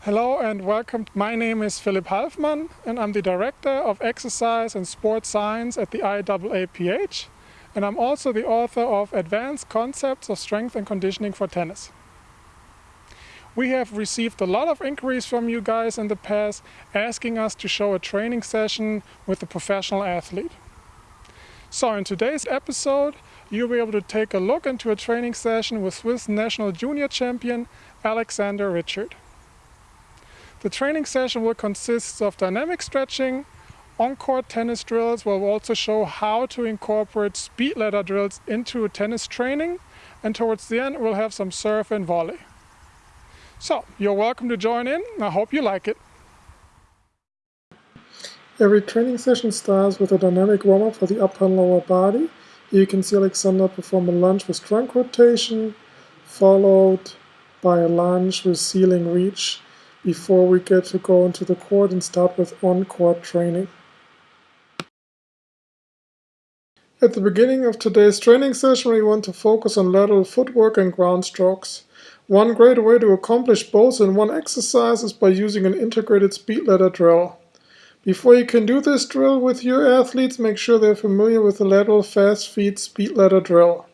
Hello and welcome. My name is Philipp Halfmann and I'm the Director of Exercise and Sports Science at the IAAPH and I'm also the author of Advanced Concepts of Strength and Conditioning for Tennis. We have received a lot of inquiries from you guys in the past asking us to show a training session with a professional athlete. So in today's episode you'll be able to take a look into a training session with Swiss national junior champion Alexander Richard. The training session will consist of dynamic stretching, on-court tennis drills we'll also show how to incorporate speed ladder drills into tennis training and towards the end we'll have some serve and volley. So, you're welcome to join in. I hope you like it. Every training session starts with a dynamic warm-up for the upper and lower body. You can see Alexander perform a lunge with trunk rotation, followed by a lunge with ceiling reach before we get to go into the court and start with on-court training. At the beginning of today's training session we want to focus on lateral footwork and ground strokes. One great way to accomplish both in one exercise is by using an integrated speed ladder drill. Before you can do this drill with your athletes, make sure they're familiar with the lateral fast feet speed ladder drill.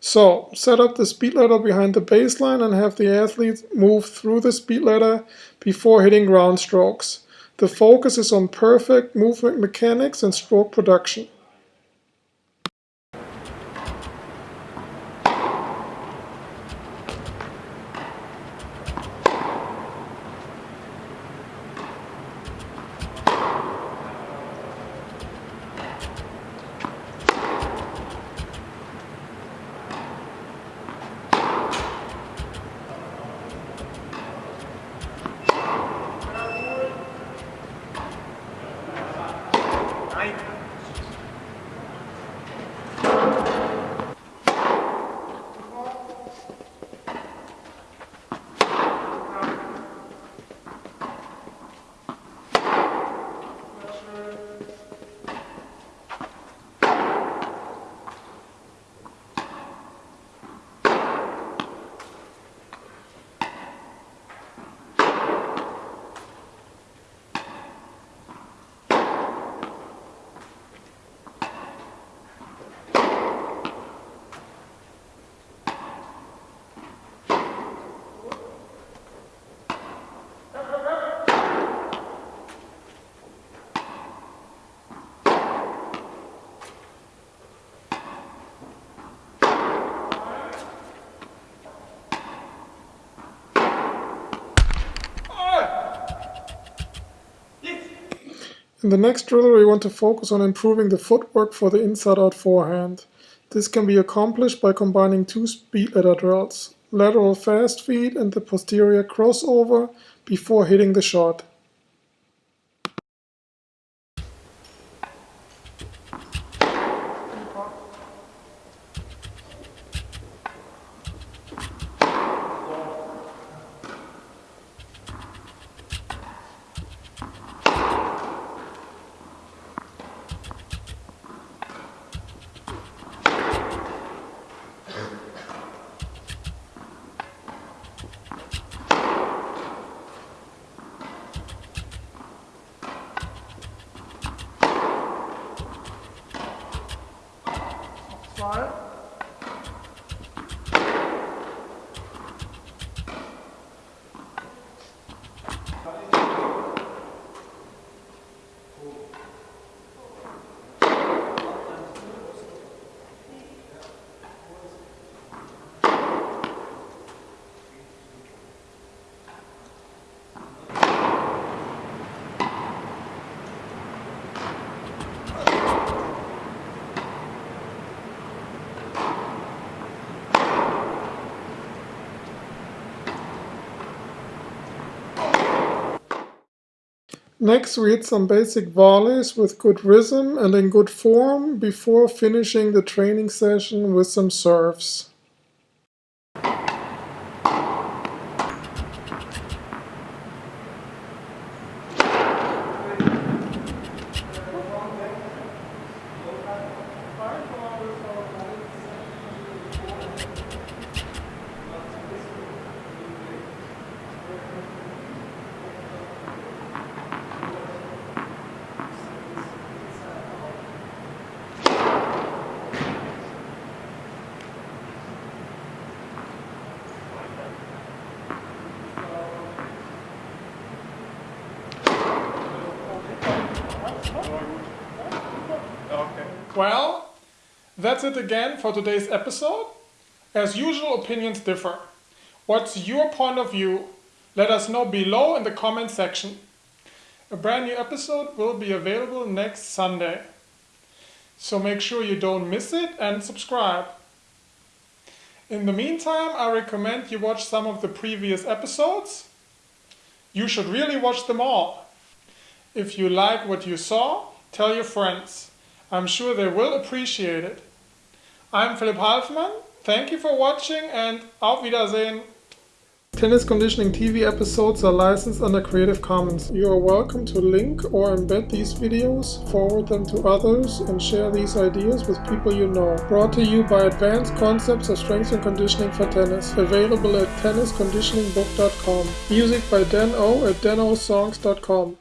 So set up the speed ladder behind the baseline and have the athletes move through the speed ladder before hitting ground strokes. The focus is on perfect movement mechanics and stroke production. In the next drill we want to focus on improving the footwork for the inside-out forehand. This can be accomplished by combining two speed ladder drills, lateral fast feet and the posterior crossover before hitting the shot. Next we hit some basic volleys with good rhythm and in good form before finishing the training session with some serves. Okay. Well, that's it again for today's episode. As usual, opinions differ. What's your point of view? Let us know below in the comment section. A brand new episode will be available next Sunday. So make sure you don't miss it and subscribe. In the meantime, I recommend you watch some of the previous episodes. You should really watch them all. If you like what you saw, tell your friends. I'm sure they will appreciate it. I'm Philipp Halfmann. Thank you for watching and auf Wiedersehen. Tennis conditioning TV episodes are licensed under Creative Commons. You are welcome to link or embed these videos, forward them to others, and share these ideas with people you know. Brought to you by Advanced Concepts of Strength and Conditioning for Tennis. Available at tennisconditioningbook.com. Music by Dan O at danosongs.com.